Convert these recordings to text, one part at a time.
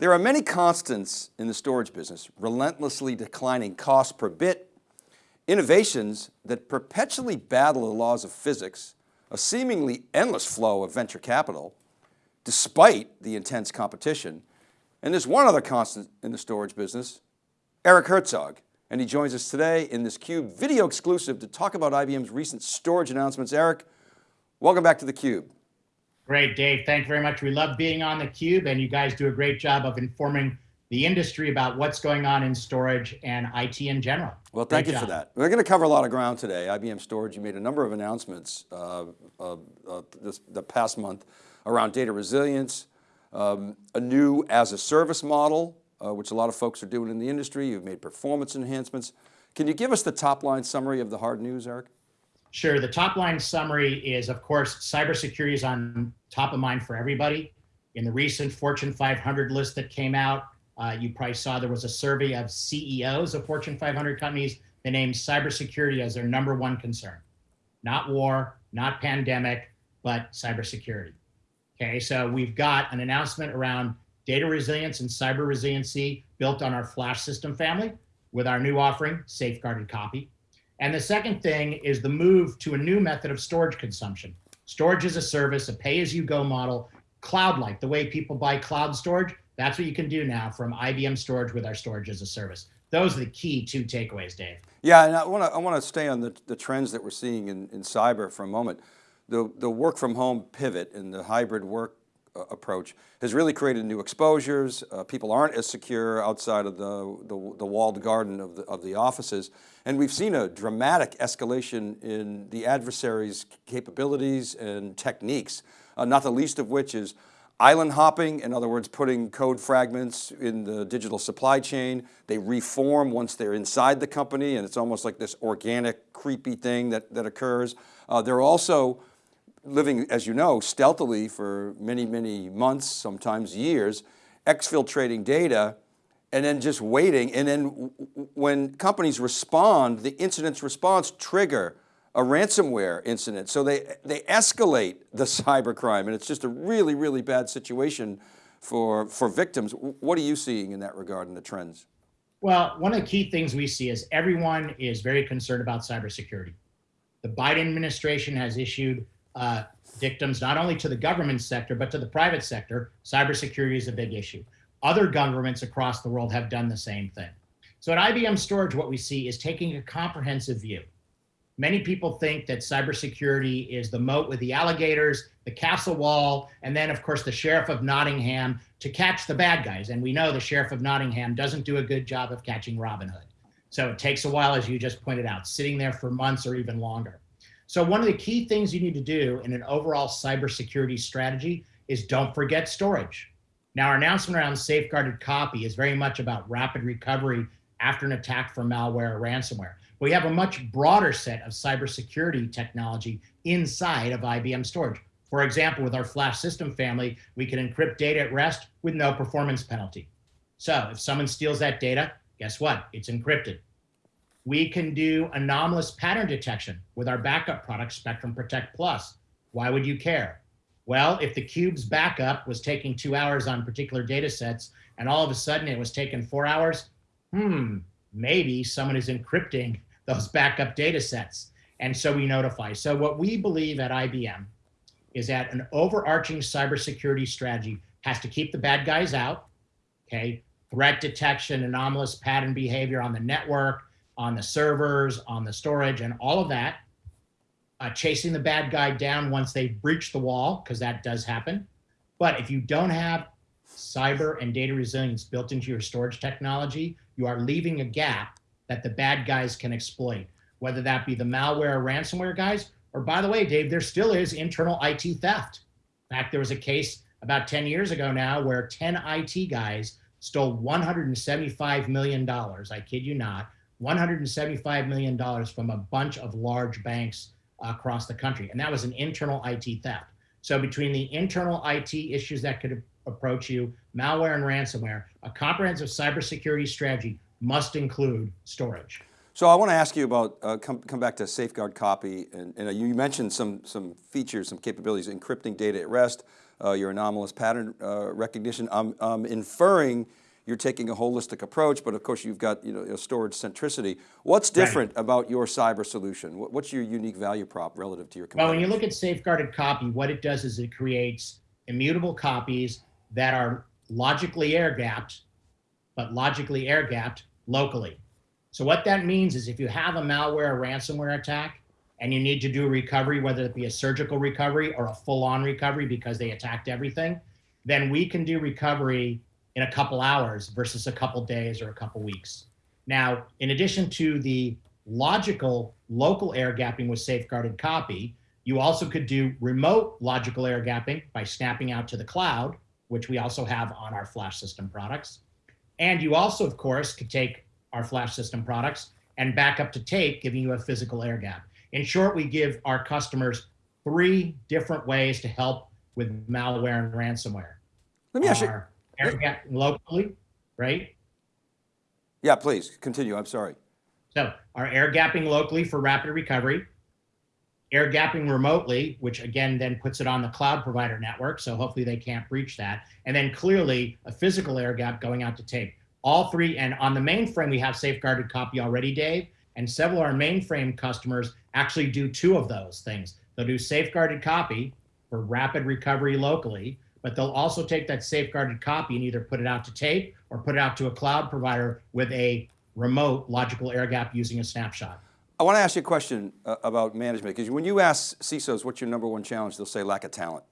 There are many constants in the storage business, relentlessly declining cost per bit, innovations that perpetually battle the laws of physics, a seemingly endless flow of venture capital, despite the intense competition. And there's one other constant in the storage business, Eric Herzog, and he joins us today in this CUBE video exclusive to talk about IBM's recent storage announcements. Eric, welcome back to theCUBE. Great, Dave, thank you very much. We love being on theCUBE and you guys do a great job of informing the industry about what's going on in storage and IT in general. Well, thank Great you job. for that. We're going to cover a lot of ground today. IBM Storage, you made a number of announcements uh, uh, uh, this, the past month around data resilience, um, a new as a service model, uh, which a lot of folks are doing in the industry. You've made performance enhancements. Can you give us the top line summary of the hard news, Eric? Sure, the top line summary is of course, cybersecurity is on top of mind for everybody. In the recent Fortune 500 list that came out, uh, you probably saw there was a survey of CEOs of Fortune 500 companies that named cybersecurity as their number one concern. Not war, not pandemic, but cybersecurity. Okay, so we've got an announcement around data resilience and cyber resiliency built on our flash system family with our new offering, Safeguarded Copy. And the second thing is the move to a new method of storage consumption. Storage as a service, a pay-as-you-go model, cloud-like, the way people buy cloud storage, that's what you can do now from IBM Storage with our storage as a service. Those are the key two takeaways, Dave. Yeah, and I want to I want to stay on the, the trends that we're seeing in, in cyber for a moment the, the work from home pivot and the hybrid work approach has really created new exposures. Uh, people aren't as secure outside of the, the, the, walled garden of the, of the offices. And we've seen a dramatic escalation in the adversary's capabilities and techniques, uh, not the least of which is island hopping, in other words, putting code fragments in the digital supply chain. They reform once they're inside the company and it's almost like this organic, creepy thing that, that occurs. Uh, they're also living, as you know, stealthily for many, many months, sometimes years, exfiltrating data and then just waiting. And then when companies respond, the incident's response trigger a ransomware incident. So they, they escalate the cybercrime and it's just a really, really bad situation for, for victims. What are you seeing in that regard in the trends? Well, one of the key things we see is everyone is very concerned about cybersecurity. The Biden administration has issued uh, victims, not only to the government sector, but to the private sector, cybersecurity is a big issue. Other governments across the world have done the same thing. So at IBM Storage, what we see is taking a comprehensive view. Many people think that cybersecurity is the moat with the alligators, the castle wall, and then of course the Sheriff of Nottingham to catch the bad guys. And we know the Sheriff of Nottingham doesn't do a good job of catching Robin Hood. So it takes a while, as you just pointed out, sitting there for months or even longer. So one of the key things you need to do in an overall cybersecurity strategy is don't forget storage. Now our announcement around safeguarded copy is very much about rapid recovery after an attack from malware or ransomware. We have a much broader set of cybersecurity technology inside of IBM storage. For example, with our flash system family, we can encrypt data at rest with no performance penalty. So if someone steals that data, guess what? It's encrypted. We can do anomalous pattern detection with our backup product, Spectrum Protect Plus. Why would you care? Well, if the cube's backup was taking two hours on particular data sets and all of a sudden it was taking four hours, hmm, maybe someone is encrypting those backup data sets. And so we notify. So what we believe at IBM is that an overarching cybersecurity strategy has to keep the bad guys out, okay? Threat detection, anomalous pattern behavior on the network, on the servers, on the storage, and all of that. Uh, chasing the bad guy down once they've breached the wall, because that does happen. But if you don't have cyber and data resilience built into your storage technology, you are leaving a gap that the bad guys can exploit, whether that be the malware or ransomware guys, or by the way, Dave, there still is internal IT theft. In fact, there was a case about 10 years ago now where 10 IT guys stole $175 million, I kid you not, $175 million from a bunch of large banks across the country. And that was an internal IT theft. So between the internal IT issues that could approach you, malware and ransomware, a comprehensive cybersecurity strategy must include storage. So I want to ask you about, uh, come, come back to safeguard copy, and, and you mentioned some, some features, some capabilities, encrypting data at rest, uh, your anomalous pattern uh, recognition. I'm, I'm inferring you're taking a holistic approach, but of course you've got you know, storage centricity. What's different right. about your cyber solution? What's your unique value prop relative to your competitors? Well, when you look at safeguarded copy, what it does is it creates immutable copies that are logically air gapped, but logically air gapped locally. So what that means is if you have a malware or ransomware attack and you need to do recovery, whether it be a surgical recovery or a full on recovery because they attacked everything, then we can do recovery in a couple hours versus a couple days or a couple weeks. Now, in addition to the logical local air gapping with safeguarded copy, you also could do remote logical air gapping by snapping out to the cloud, which we also have on our flash system products. And you also, of course, could take our flash system products and back up to tape, giving you a physical air gap. In short, we give our customers three different ways to help with malware and ransomware. Let me ask you. Air gap locally, right? Yeah, please continue. I'm sorry. So our air gapping locally for rapid recovery, air gapping remotely, which again then puts it on the cloud provider network. So hopefully they can't breach that. And then clearly a physical air gap going out to tape all three, and on the mainframe, we have safeguarded copy already, Dave, and several of our mainframe customers actually do two of those things. They'll do safeguarded copy for rapid recovery locally, but they'll also take that safeguarded copy and either put it out to tape or put it out to a cloud provider with a remote logical air gap using a snapshot. I want to ask you a question uh, about management, because when you ask CISOs what's your number one challenge, they'll say lack of talent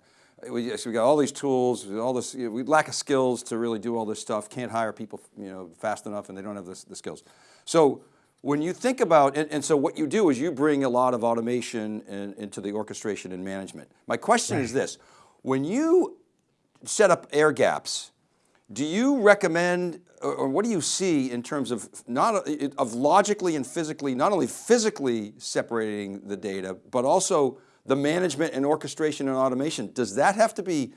we, so we got all these tools, all this, you know, we lack of skills to really do all this stuff, can't hire people you know, fast enough and they don't have the, the skills. So when you think about, and, and, so what you do is you bring a lot of automation in, into the orchestration and management. My question right. is this, when you set up air gaps, do you recommend, or what do you see in terms of not of logically and physically, not only physically separating the data, but also the management and orchestration and automation, does that have to be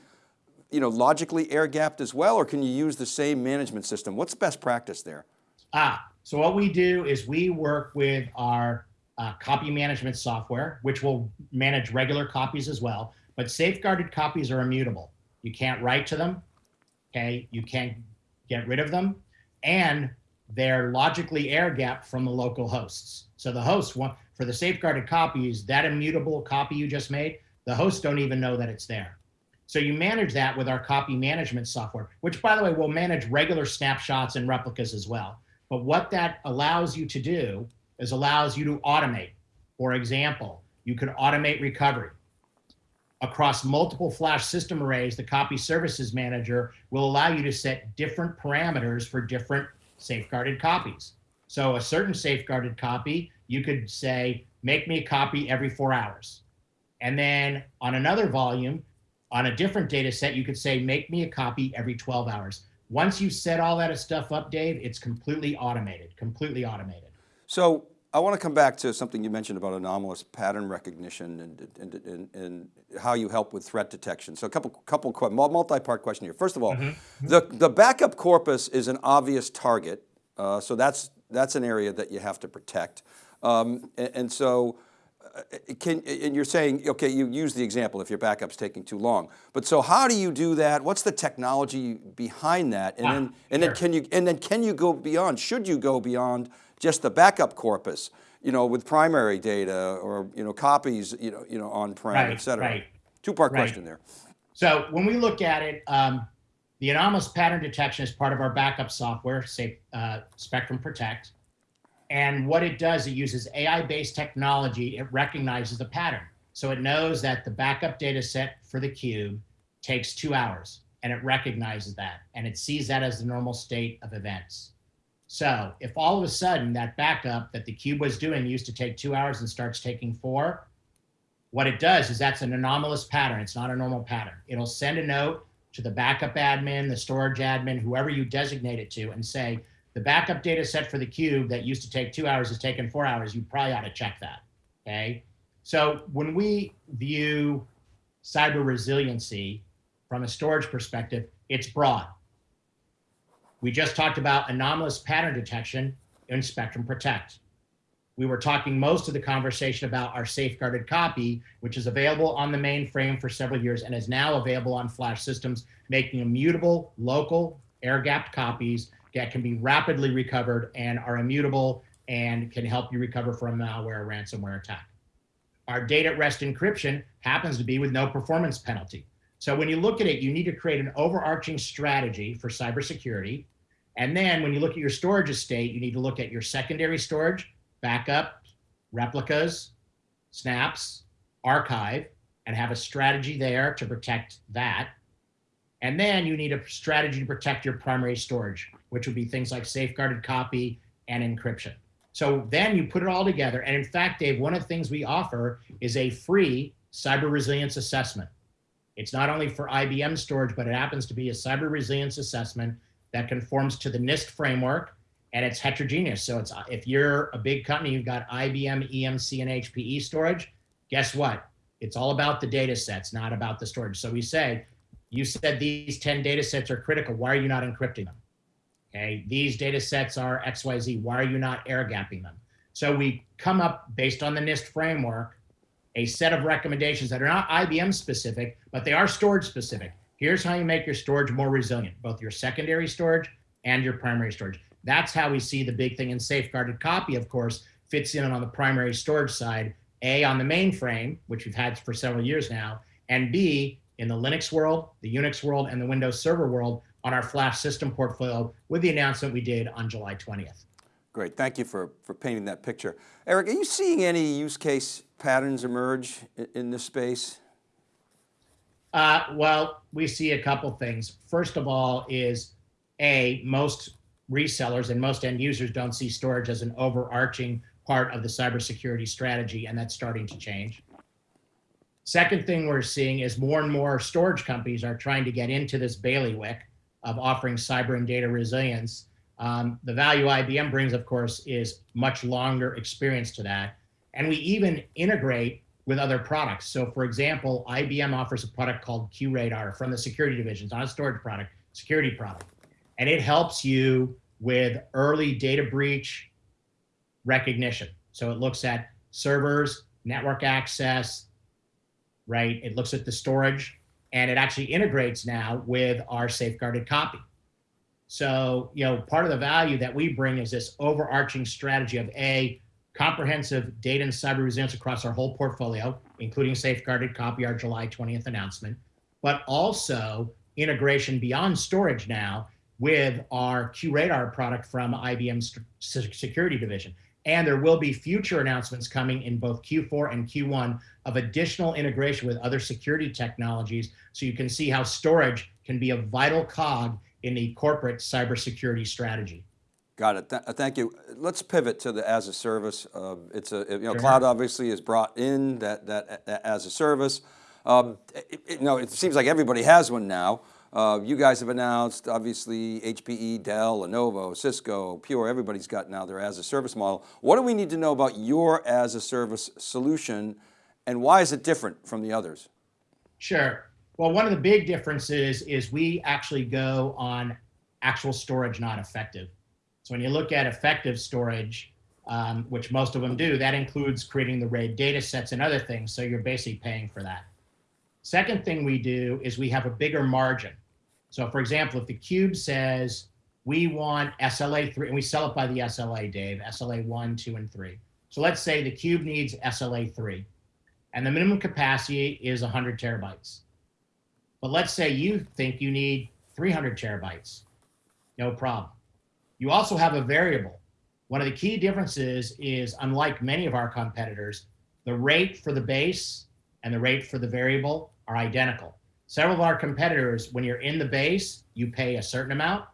you know, logically air gapped as well, or can you use the same management system? What's best practice there? Ah, so what we do is we work with our uh, copy management software, which will manage regular copies as well, but safeguarded copies are immutable. You can't write to them, okay? You can't get rid of them, and they're logically air gapped from the local hosts. So the hosts want, for the safeguarded copies, that immutable copy you just made, the hosts don't even know that it's there. So you manage that with our copy management software, which by the way, will manage regular snapshots and replicas as well. But what that allows you to do is allows you to automate. For example, you can automate recovery. Across multiple flash system arrays, the copy services manager will allow you to set different parameters for different safeguarded copies. So a certain safeguarded copy you could say, make me a copy every four hours. And then on another volume, on a different data set, you could say, make me a copy every 12 hours. Once you set all that stuff up, Dave, it's completely automated, completely automated. So I want to come back to something you mentioned about anomalous pattern recognition and, and, and, and how you help with threat detection. So a couple, couple multi-part question here. First of all, mm -hmm. the, the backup corpus is an obvious target. Uh, so that's, that's an area that you have to protect. Um, and, and, so, uh, can, and you're saying, okay, you use the example if your backup's taking too long. But so how do you do that? What's the technology behind that? And, ah, then, and, sure. then can you, and then can you go beyond, should you go beyond just the backup corpus, you know, with primary data or, you know, copies, you know, you know on-prem, right, et cetera? Right. Two-part right. question there. So when we look at it, um, the anomalous pattern detection is part of our backup software, say uh, Spectrum Protect. And what it does, it uses AI-based technology. It recognizes the pattern. So it knows that the backup data set for the cube takes two hours and it recognizes that and it sees that as the normal state of events. So if all of a sudden that backup that the cube was doing used to take two hours and starts taking four, what it does is that's an anomalous pattern. It's not a normal pattern. It'll send a note to the backup admin, the storage admin, whoever you designate it to and say, the backup data set for the cube that used to take two hours is taking four hours. You probably ought to check that, okay? So when we view cyber resiliency from a storage perspective, it's broad. We just talked about anomalous pattern detection in Spectrum Protect. we were talking most of the conversation about our safeguarded copy, which is available on the mainframe for several years and is now available on flash systems, making immutable, local, air-gapped copies that can be rapidly recovered and are immutable and can help you recover from malware or ransomware attack. Our data at rest encryption happens to be with no performance penalty. So when you look at it, you need to create an overarching strategy for cybersecurity. And then when you look at your storage estate, you need to look at your secondary storage, backup, replicas, snaps, archive, and have a strategy there to protect that. And then you need a strategy to protect your primary storage, which would be things like safeguarded copy and encryption. So then you put it all together. And in fact, Dave, one of the things we offer is a free cyber resilience assessment. It's not only for IBM storage, but it happens to be a cyber resilience assessment that conforms to the NIST framework and it's heterogeneous. So it's if you're a big company, you've got IBM, EMC, and HPE storage, guess what? It's all about the data sets, not about the storage. So we say, you said these 10 data sets are critical. Why are you not encrypting them? Okay, these data sets are XYZ. Why are you not air gapping them? So we come up based on the NIST framework, a set of recommendations that are not IBM specific, but they are storage specific. Here's how you make your storage more resilient, both your secondary storage and your primary storage. That's how we see the big thing in safeguarded copy, of course, fits in on the primary storage side, A, on the mainframe, which we've had for several years now, and B, in the Linux world, the Unix world, and the Windows Server world on our flash system portfolio with the announcement we did on July 20th. Great, thank you for, for painting that picture. Eric, are you seeing any use case patterns emerge in, in this space? Uh, well, we see a couple things. First of all is A, most resellers and most end users don't see storage as an overarching part of the cybersecurity strategy, and that's starting to change. Second thing we're seeing is more and more storage companies are trying to get into this bailiwick of offering cyber and data resilience. Um, the value IBM brings, of course, is much longer experience to that. And we even integrate with other products. So for example, IBM offers a product called QRadar from the security division, it's not a storage product, security product. And it helps you with early data breach recognition. So it looks at servers, network access, right? It looks at the storage and it actually integrates now with our safeguarded copy. So, you know, part of the value that we bring is this overarching strategy of A, comprehensive data and cyber resilience across our whole portfolio, including safeguarded copy, our July 20th announcement, but also integration beyond storage now with our QRadar product from IBM's security division. And there will be future announcements coming in both Q4 and Q1 of additional integration with other security technologies so you can see how storage can be a vital cog in the corporate cybersecurity strategy. Got it. Th thank you. Let's pivot to the as a service. Uh, it's a, you know, sure. cloud obviously is brought in that, that, that as a service. Um, it, it, you know, it seems like everybody has one now. Uh, you guys have announced, obviously, HPE, Dell, Lenovo, Cisco, Pure, everybody's got now their as a service model. What do we need to know about your as a service solution and why is it different from the others? Sure. Well, one of the big differences is we actually go on actual storage, not effective. When you look at effective storage, um, which most of them do, that includes creating the RAID data sets and other things. So you're basically paying for that. Second thing we do is we have a bigger margin. So for example, if the cube says we want SLA three, and we sell it by the SLA, Dave, SLA one, two, and three. So let's say the cube needs SLA three, and the minimum capacity is 100 terabytes. But let's say you think you need 300 terabytes. No problem. You also have a variable. One of the key differences is, unlike many of our competitors, the rate for the base and the rate for the variable are identical. Several of our competitors, when you're in the base, you pay a certain amount.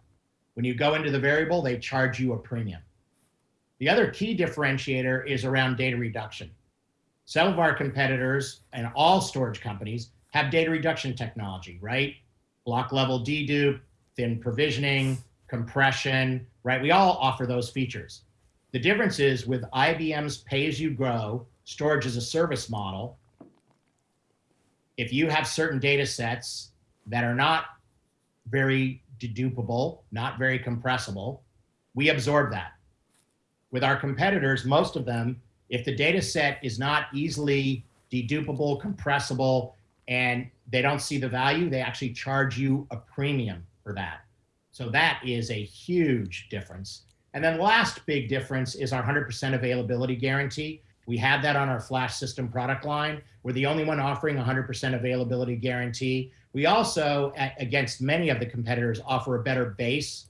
When you go into the variable, they charge you a premium. The other key differentiator is around data reduction. Some of our competitors and all storage companies have data reduction technology, right? Block level dedupe, thin provisioning, compression, right? We all offer those features. The difference is with IBM's pay as you grow storage as a service model, if you have certain data sets that are not very dedupable, not very compressible, we absorb that. with our competitors, most of them, if the data set is not easily dedupable, compressible, and they don't see the value, they actually charge you a premium for that. So that is a huge difference. And then last big difference is our 100% availability guarantee. We have that on our flash system product line. We're the only one offering 100% availability guarantee. We also, against many of the competitors, offer a better base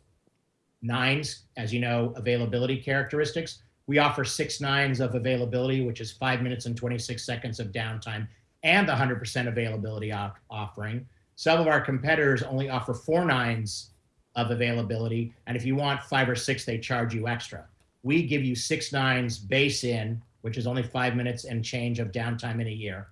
nines, as you know, availability characteristics. We offer six nines of availability, which is five minutes and 26 seconds of downtime, and the 100% availability offering. Some of our competitors only offer four nines of availability, and if you want five or six, they charge you extra. We give you six nines base in, which is only five minutes and change of downtime in a year.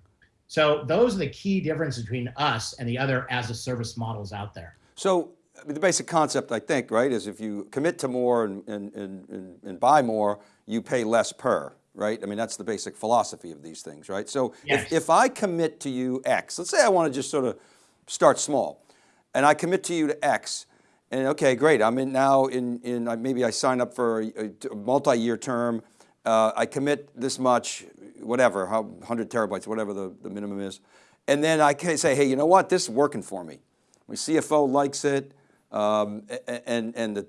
So those are the key differences between us and the other as a service models out there. So the basic concept, I think, right, is if you commit to more and, and, and, and buy more, you pay less per, right? I mean, that's the basic philosophy of these things, right? So yes. if, if I commit to you X, let's say I want to just sort of start small and I commit to you to X and okay, great. I'm in now in, in maybe I sign up for a, a multi-year term. Uh, I commit this much, whatever, how 100 terabytes, whatever the, the minimum is. And then I can say, hey, you know what? This is working for me. My CFO likes it. Um, and and the,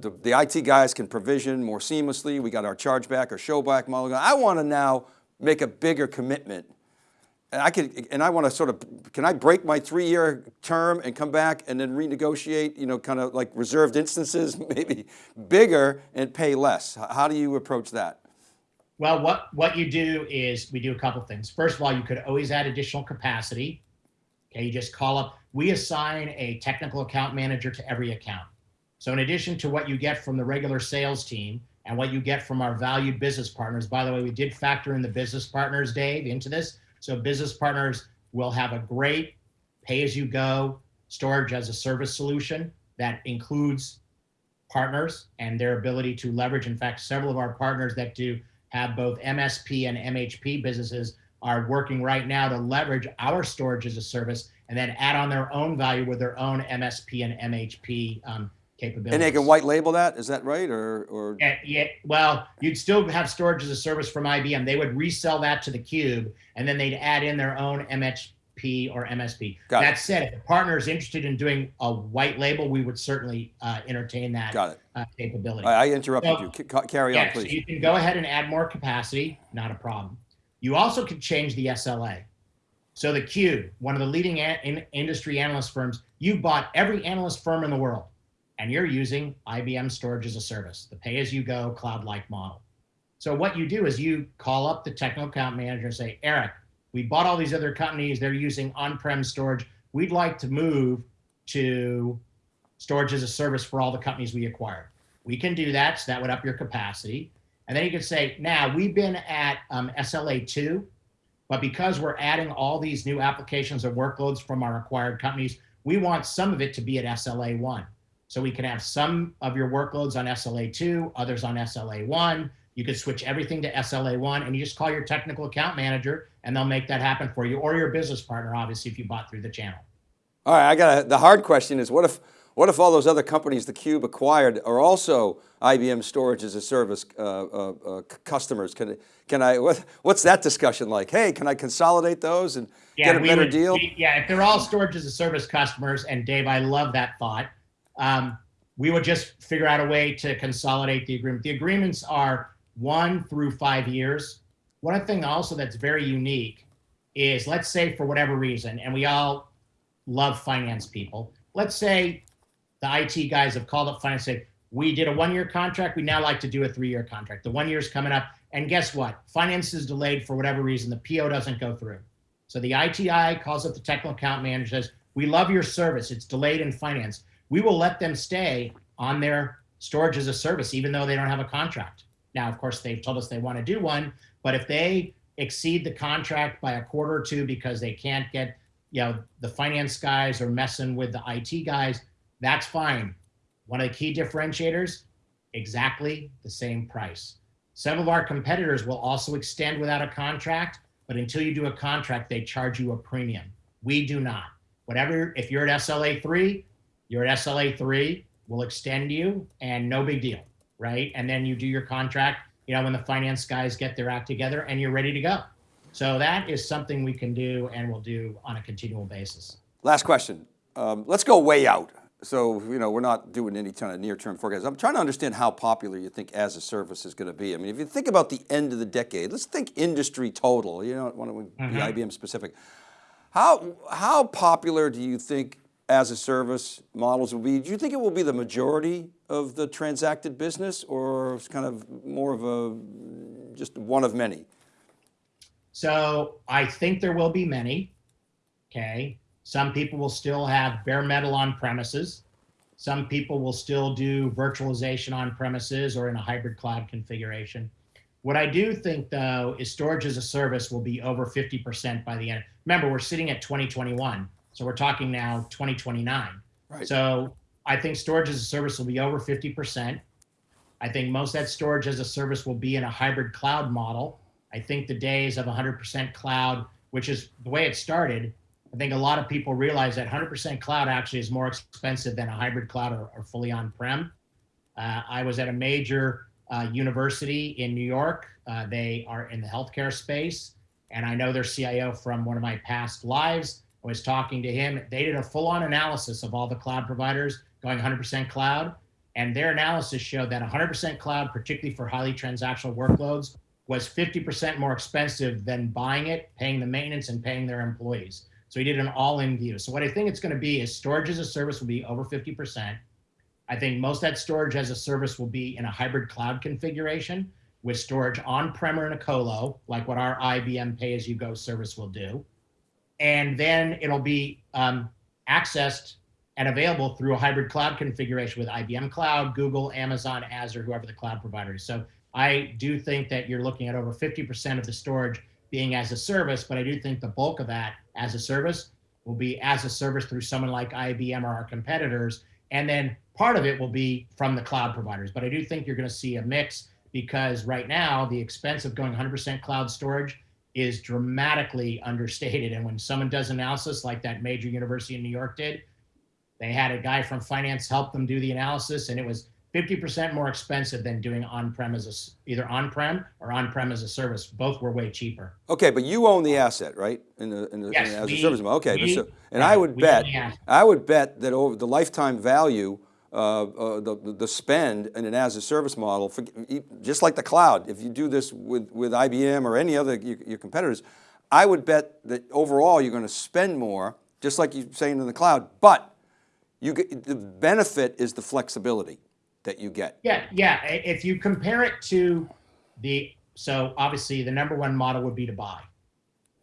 the, the, IT guys can provision more seamlessly. We got our chargeback or showback model. I want to now make a bigger commitment. And I could, and I want to sort of, can I break my three-year term and come back and then renegotiate, you know, kind of like reserved instances, maybe bigger and pay less? How do you approach that? Well, what, what you do is we do a couple things. First of all, you could always add additional capacity. Okay, you just call up, we assign a technical account manager to every account. So in addition to what you get from the regular sales team and what you get from our valued business partners, by the way, we did factor in the business partners, Dave, into this. So business partners will have a great pay-as-you-go storage as a service solution that includes partners and their ability to leverage. In fact, several of our partners that do have both MSP and MHP businesses are working right now to leverage our storage as a service and then add on their own value with their own MSP and MHP um, capabilities. And they can white label that, is that right? Or, or? Yeah, yeah, well, you'd still have storage as a service from IBM. They would resell that to the cube and then they'd add in their own MHP or MSP. Got that it. said, if a partner is interested in doing a white label, we would certainly uh, entertain that Got it. Uh, capability. I, I interrupted So- you. C- Carry yeah, on, please. So you can go ahead and add more capacity, not a problem. You also could change the SLA. So the Cube, one of the leading a- in industry analyst firms, you bought every analyst firm in the world, and you're using IBM Storage as a Service, the pay-as-you-go cloud-like model. So what you do is you call up the technical account manager and say, Eric, we bought all these other companies, they're using on-prem storage. We'd like to move to storage as a service for all the companies we acquired. We can do that, so that would up your capacity. And then you could say, now we've been at um, SLA 2, but because we're adding all these new applications or workloads from our acquired companies, we want some of it to be at SLA 1. So we can have some of your workloads on SLA 2, others on SLA 1. You could switch everything to SLA 1 and you just call your technical account manager and they'll make that happen for you or your business partner, obviously, if you bought through the channel. All right, I got a, the hard question is what if, what if all those other companies the Cube acquired are also IBM storage as a service uh, uh, uh, customers? Can, can I, what, what's that discussion like? Hey, can I consolidate those and get a better would- deal? we- yeah, if they're all storage as a service customers, and Dave, I love that thought. Um, we would just figure out a way to consolidate the agreement. The agreements are one through five years. One thing also that's very unique is let's say for whatever reason, and we all love finance people. Let's say the IT guys have called up finance and say, we did a one-year contract. We now like to do a three-year contract. The one year is coming up. And guess what? Finance is delayed for whatever reason. The PO doesn't go through. So the ITI calls up the technical account manager, says, we love your service. It's delayed in finance. We will let them stay on their storage as a service, even though they don't have a contract. Now, of course, they've told us they want to do one, but if they exceed the contract by a quarter or two because they can't get, you know, the finance guys are messing with the IT guys, that's fine. One of the key differentiators, exactly the same price. Some of our competitors will also extend without a contract, but until you do a contract, they charge you a premium. We do not. Whatever, if you're at SLA three, you're at SLA three, we'll extend you and no big deal. right? And then you do your contract, you know, when the finance guys get their act together and you're ready to go. So that is something we can do and we'll do on a continual basis. Last question. Um, let's go way out. So, you know, we're not doing any kind of near-term forecast. I'm trying to understand how popular you think as a service is going to be. I mean, if you think about the end of the decade, let's think industry total, you don't want to be IBM specific. How, how popular do you think as a service models will be? Do you think it will be the majority of the transacted business or it's kind of more of a, just one of many? So I think there will be many. Okay. Some people will still have bare metal on premises. Some people will still do virtualization on premises or in a hybrid cloud configuration. What I do think though is storage as a service will be over 50% by the end. Remember, we're sitting at 2021. So we're talking now 2029. Right. So I think storage as a service will be over 50%. I think most of that storage as a service will be in a hybrid cloud model. I think the days of 100% cloud, which is the way it started, I think a lot of people realize that 100% cloud actually is more expensive than a hybrid cloud or, or fully on-prem. Uh, I was at a major uh, university in New York. Uh, they are in the healthcare space, and I know their CIO from one of my past lives. Was talking to him. They did a full-on analysis of all the cloud providers going 100% cloud, and their analysis showed that 100% cloud, particularly for highly transactional workloads, was 50% more expensive than buying it, paying the maintenance, and paying their employees. So he did an all-in view. So what I think it's going to be is storage as a service will be over 50%. I think most of that storage as a service will be in a hybrid cloud configuration with storage on-prem or in a colo, like what our IBM pay-as-you-go service will do. And then it'll be um, accessed and available through a hybrid cloud configuration with IBM Cloud, Google, Amazon, Azure, whoever the cloud provider is. So I do think that you're looking at over 50% of the storage being as a service, but I do think the bulk of that as a service will be as a service through someone like IBM or our competitors. And then part of it will be from the cloud providers. But I do think you're going to see a mix because right now the expense of going 100% cloud storage is dramatically understated. And when someone does analysis like that major university in New York did, they had a guy from finance help them do the analysis and it was 50% more expensive than doing on-prem as a, either on-prem or on-prem as a service. Both were way cheaper. Okay, but you own the asset, right? In the, in the, Yes, in the- as we- a service model. Okay, we- so, and right, I would bet, own the asset. I would bet that over the lifetime value, uh, uh, the, the- the spend in an as a service model, for, just like the cloud, if you do this with, with IBM or any other your, your competitors, I would bet that overall you're going to spend more, just like you're saying in the cloud, but you get, the benefit is the flexibility that you get. Yeah, yeah. If you compare it to the, so obviously the number one model would be to buy.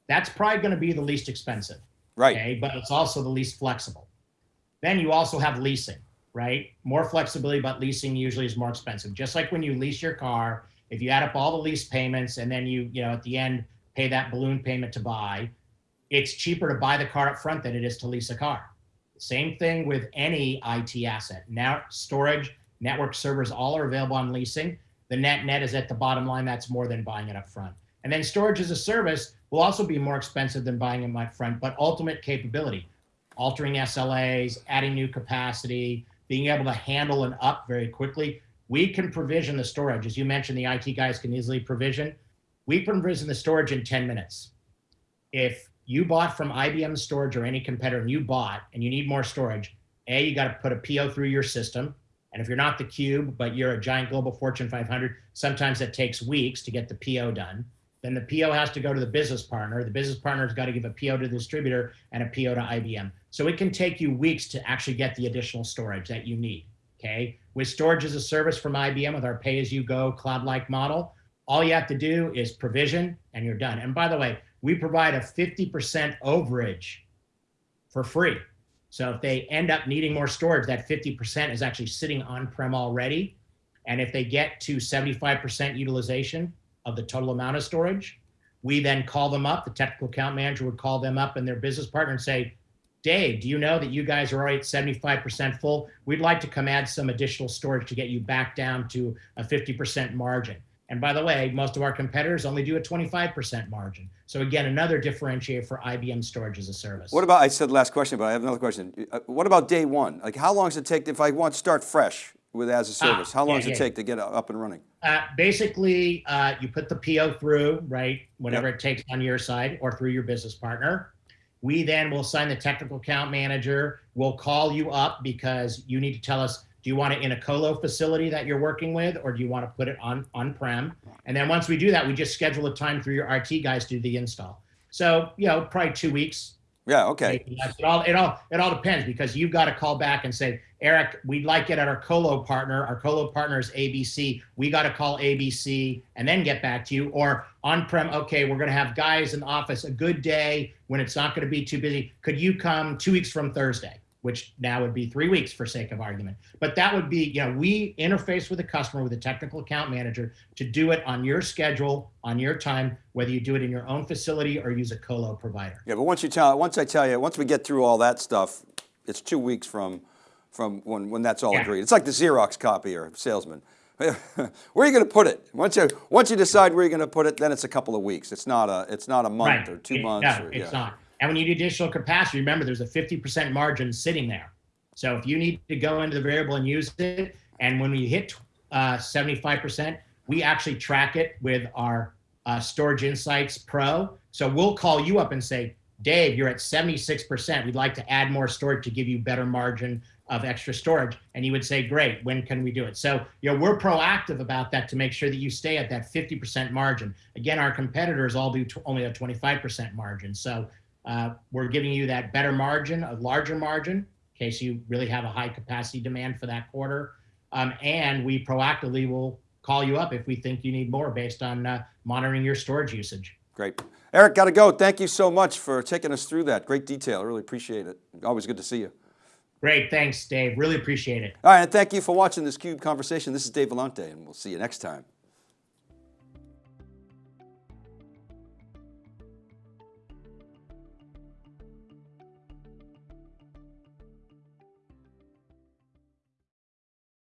That's probably going to be the least expensive. Right. Okay, but it's also the least flexible. Then you also have leasing, right? More flexibility, but leasing usually is more expensive. Just like when you lease your car, if you add up all the lease payments and then you, you know, at the end pay that balloon payment to buy, it's cheaper to buy the car up front than it is to lease a car. Same thing with any IT asset. Now storage, network servers, all are available on leasing. The net net is at the bottom line. That's more than buying it up front. And then storage as a service will also be more expensive than buying it up front, but ultimate capability, altering SLAs, adding new capacity, being able to handle an up very quickly. We can provision the storage. As you mentioned, the IT guys can easily provision. We provision the storage in 10 minutes. If you bought from IBM storage or any competitor and you bought and you need more storage, A, you got to put a PO through your system. And if you're not the cube, but you're a giant global Fortune 500, sometimes it takes weeks to get the PO done. Then the PO has to go to the business partner. The business partner's got to give a PO to the distributor and a PO to IBM. So it can take you weeks to actually get the additional storage that you need. Okay. With storage as a service from IBM with our pay as you go cloud like model, all you have to do is provision and you're done. And by the way, we provide a 50% overage for free. So if they end up needing more storage, that 50% is actually sitting on-prem already. And if they get to 75% utilization of the total amount of storage, we then call them up. The technical account manager would call them up and their business partner and say, Dave, do you know that you guys are already at 75% full? We'd like to come add some additional storage to get you back down to a 50% margin. And by the way, most of our competitors only do a 25% margin. So again, another differentiator for IBM storage as a service. What about, I said last question, but I have another question. Uh, What about day one? Like how long does it take if I want to start fresh with as a service? How long yeah, does it yeah. take to get up and running? Uh, basically, uh, you put the PO through, right? Whatever it takes on your side or through your business partner. We then will sign the technical account manager. We'll call you up because you need to tell us, do you want it in a colo facility that you're working with, or do you want to put it on on-prem? And then once we do that, we just schedule a time for your RT guys to do the install. So, you know, probably two weeks, Yeah, okay. It all it all it all depends because you've got to call back and say, Eric, we'd like it at our colo partner. Our colo partner is ABC. We got to call ABC and then get back to you. Or on-prem, okay, we're going to have guys in the office a good day when it's not going to be too busy. Could you come two weeks from Thursday? Which now would be three weeks for sake of argument. But that would be, you know, we interface with a customer with a technical account manager to do it on your schedule, on your time, whether you do it in your own facility or use a colo provider. Yeah, but once you tell, once I tell you, once we get through all that stuff, it's two weeks from, from when, when that's all Yeah. agreed. It's like the Xerox copier salesman. Where are you going to put it? Once you, once you decide where you're going to put it, then it's a couple of weeks. It's not a, it's not a month or two It- months. No, or, it's yeah. not. And when you do additional capacity, remember there's a 50% margin sitting there. So if you need to go into the variable and use it, and when we hit uh, 75%, we actually track it with our uh, Storage Insights Pro. So we'll call you up and say, Dave, you're at 76%. We'd like to add more storage to give you better margin of extra storage. And you would say, great, when can we do it? So, you know, we're proactive about that to make sure that you stay at that 50% margin. Again, our competitors all do only a 25% margin. So uh, we're giving you that better margin, a larger margin, in case you really have a high capacity demand for that quarter. Um, and we proactively will call you up if we think you need more based on uh, monitoring your storage usage. Great. Eric, got to go. Thank you so much for taking us through that. Great detail. I really appreciate it. Always good to see you. Great. Thanks, Dave. Really appreciate it. All right, and thank you for watching this CUBE conversation. This is Dave Vellante, and we'll see you next time.